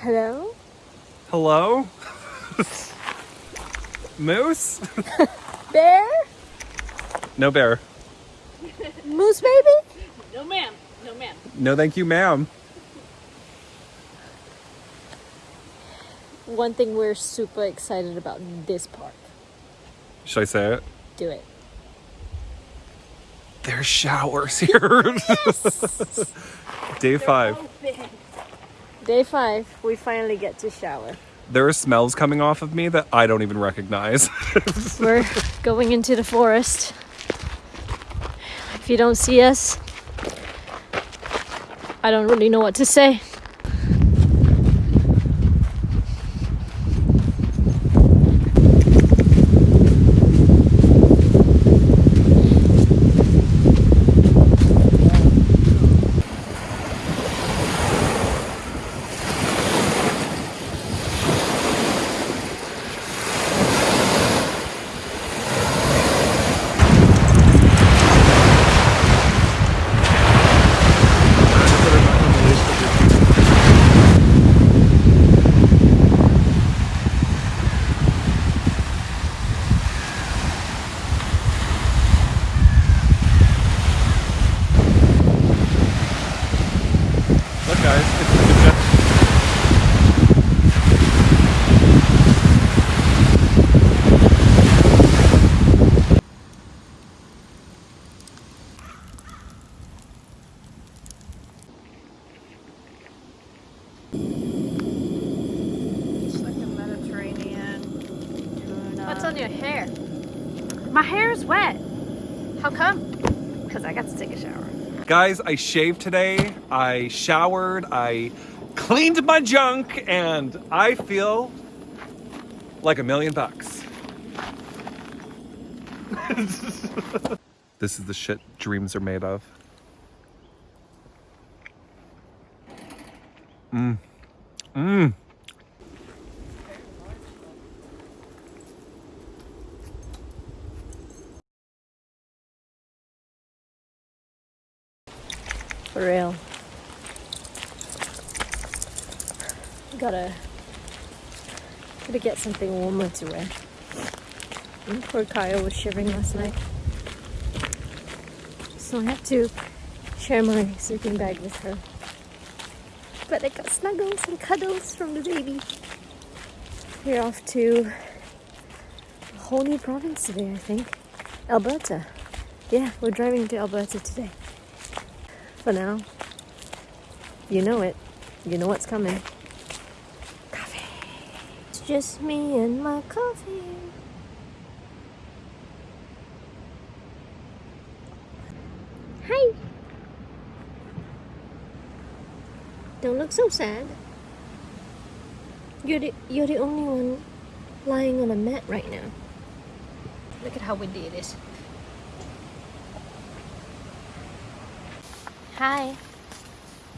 Hello? Hello? Moose? Bear? No bear. Moose baby? No ma'am. No ma'am. No thank you, ma'am. One thing we're super excited about in this park. Should I say it? Do it. There's showers here. Day five. Day five, we finally get to shower. There are smells coming off of me that I don't even recognize. We're going into the forest. If you don't see us, I don't really know what to say. Look, guys, it's the jet- It's like a Mediterranean tuna. What's on your hair? My hair's wet. How come? Because I got to take a shower. Guys, I shaved today. I showered. I cleaned my junk, and I feel like a million bucks. this is the shit dreams are made of. Mmm. Mmm. For real. Gotta gotta get something warmer to wear. And poor Kaya was shivering last night. So I had to share my sleeping bag with her. But I got snuggles and cuddles from the baby. We're off to a whole new province today, I think. Alberta. Yeah, we're driving to Alberta today for now. You know it. You know what's coming. Coffee. It's just me and my coffee. Hi. Don't look so sad. You're the you're the only one lying on a mat right now. Look at how windy it is. Hi.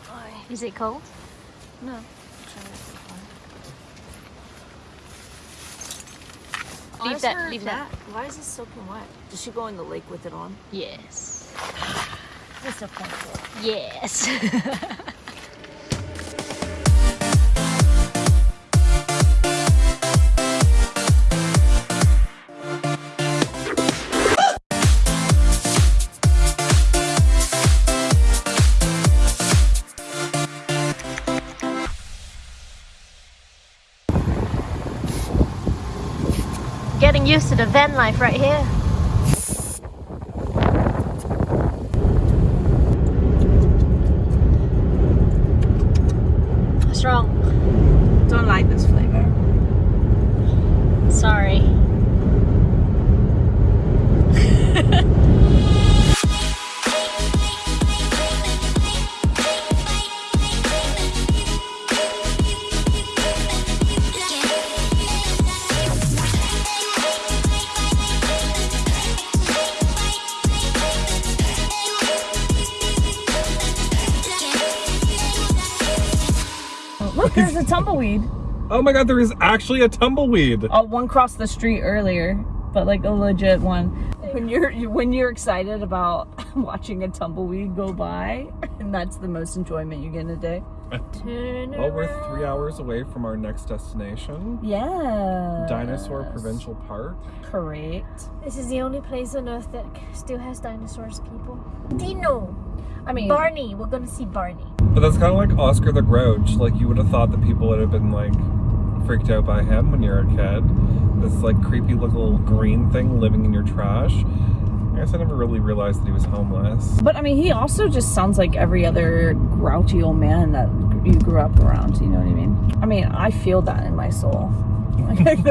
Hi. Is it cold? No. Leave that- leave that. Why is this soaking wet? Does she go in the lake with it on? Yes. That's a fun thought. Yes. Getting used to the van life right here. A tumbleweed. Oh my god, there is actually a tumbleweed. Oh, one crossed the street earlier, but like a legit one. When you're when you're excited about watching a tumbleweed go by, and that's the most enjoyment you get in a day. Turn Well, we're three hours away from our next destination, Yeah. Dinosaur Provincial Park. Correct. This is the only place on earth that still has dinosaurs, people. Dino! I mean, Barney! We're gonna see Barney. But that's kind of like Oscar the Grouch. Like you would have thought that people would have been like freaked out by him when you're a kid. This like creepy little green thing living in your trash. I guess I never really realized that he was homeless. but I mean, he also just sounds like every other grouchy old man that you grew up around. You know what I mean? I mean, I feel that in my soul. I Feel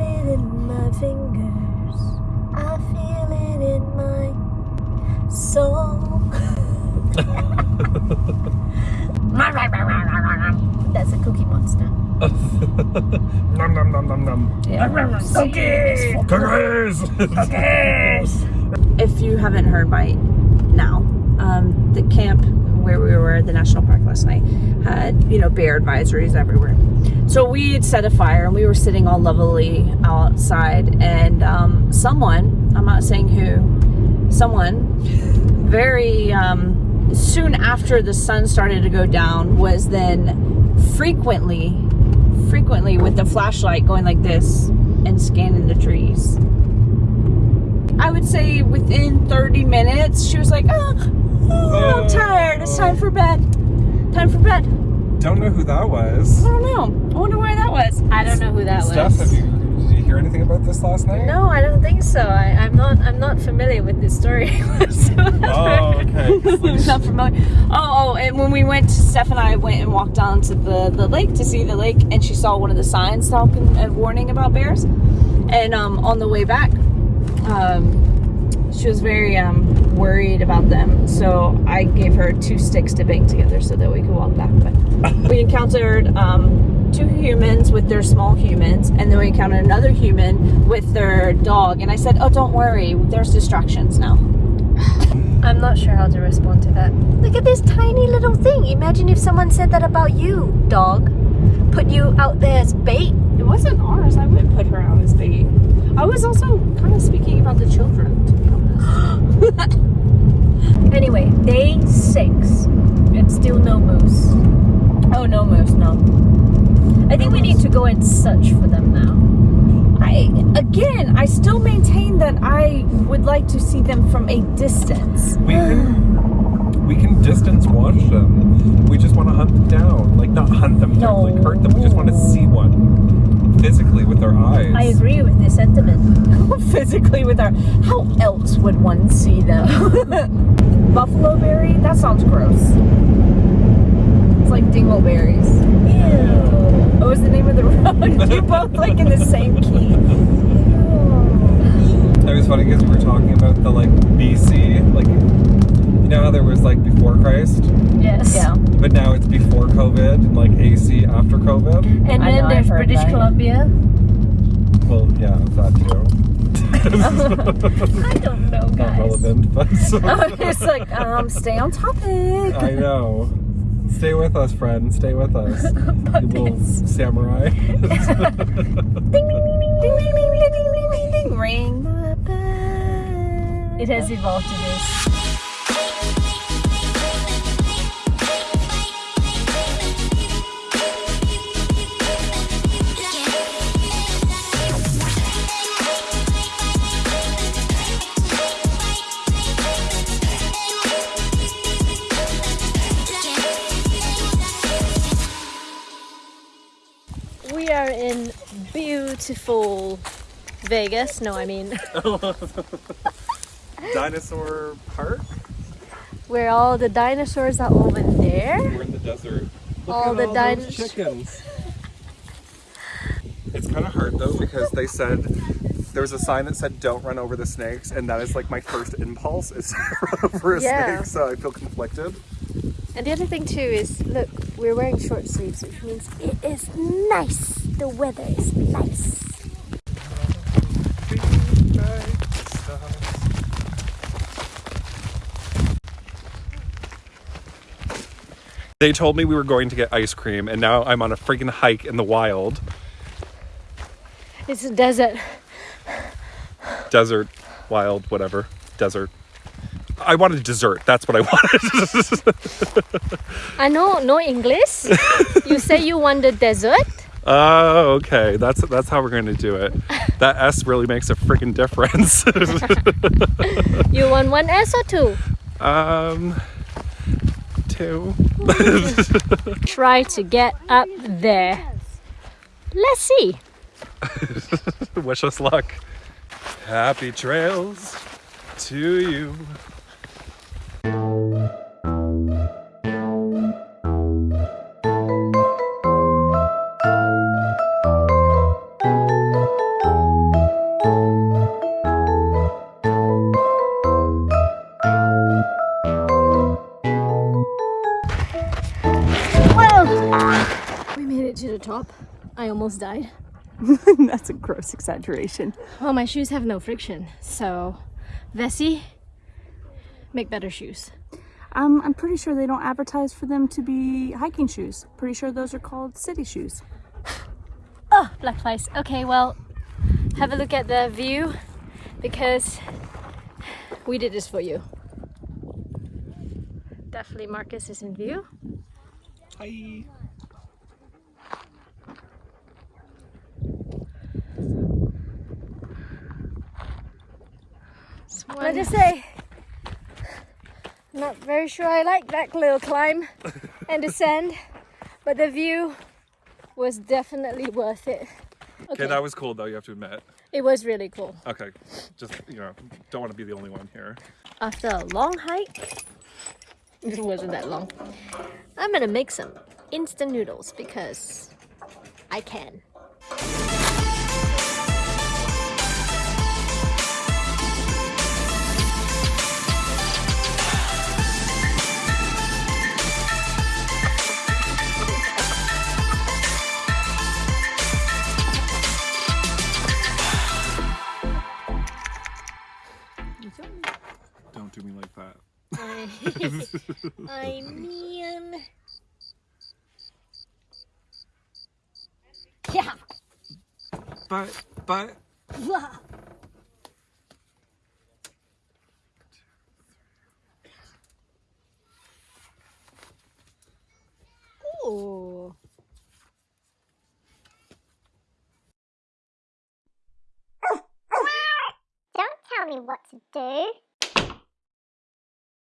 it in my fingers. I feel it in my soul. That's a cookie monster. nom nom nom nom nom. yeah. Cookies! Cookies! if you haven't heard by now, um, the camp where we were, at the national park last night, had you know bear advisories everywhere. So we had set a fire and we were sitting all lovely outside, and um, someone, I'm not saying who, someone, very um, soon after the sun started to go down, was then frequently, frequently with the flashlight going like this and scanning the trees. I would say within 30 minutes, she was like, oh, oh, I'm tired. It's time for bed. Time for bed. Don't know who that was. I don't know. I wonder why that was. I don't know who that Steph, was. you did you hear anything about this last night? No, I don't think so. I, I'm not. I'm not familiar with this story. Oh, okay. Not familiar. Oh, oh, and when we went, Steph and I went and walked down to the, the lake to see the lake, and she saw one of the signs talking and warning about bears. And um, on the way back, um, she was very um, worried about them. So I gave her two sticks to bang together so that we could walk back. But we encountered um, two humans with their small humans, and then we encountered another human with their dog. And I said, "Oh, don't worry. There's distractions now." I'm not sure how to respond to that. Look at this tiny little thing. Imagine if someone said that about you, dog. Put you out there as bait. It wasn't ours. I wouldn't put her out as bait. I was also kind of speaking about the children, to be honest. Anyway, day six. And still no moose. oh no, moose, no. I think we need to go and search for them now. I again, I still maintain that I would like to see them from a distance. We can we can distance watch them. We just want to hunt them down. Like not hunt them, No. like hurt them. We just want to see one physically with our eyes. I agree with this sentiment. Physically, with our how else would one see them? Buffalo berry? That sounds gross. It's like dingleberries. Ew. What was the name of the road? you both like in the same key. It was funny because we were talking about the like BC, like you know how there was like before Christ, Yes. Yeah. but now it's before COVID like AC after COVID. And I then know, there's British that. Columbia. Well, yeah, that too. I don't know, guys. Not relevant, but it's like, um, stay on topic. I know. Stay with us, friend. Stay with us. you little samurai. Ding, ding, ding, ding, ding, ding, ding, ding, ding, ding. Ring the bell. It has evolved to this. Beautiful Vegas. No, I mean Dinosaur Park? where all the dinosaurs are over there. We're in the desert. Look All at the all din- those chickens. It's kind of hard though because they said there was a sign that said "Don't run over the snakes," and that is like my first impulse is to run over a Yeah. snake. So I feel conflicted. And the other thing too is, look, we're wearing short sleeves, which means it is nice. The weather is nice. They told me we were going to get ice cream, and now I'm on a freaking hike in the wild, It's a desert. desert, wild, whatever, desert. I wanted dessert. That's what I wanted. I know no English. you say you want the dessert? Oh, okay. That's that's how we're going to do it. That S really makes a freaking difference. You want one S or two? um, two. Try to get up there. Let's see. Wish us luck. Happy trails to you. To the top. I almost died. That's a gross exaggeration. Well, my shoes have no friction, so Vessi, make better shoes. Um, I'm pretty sure they don't advertise for them to be hiking shoes. Pretty sure those are called city shoes. Oh, black flies. Okay, well, have a look at the view because we did this for you. Definitely Marcus is in view. Hi. What did I say? Not very sure I like that little climb and descend, but the view was definitely worth it. Okay, that was cool though, you have to admit. It was really cool. Okay, just, you know, don't want to be the only one here. After a long hike, it wasn't that long, I'm gonna make some instant noodles because I can. I mean, yeah. But, but,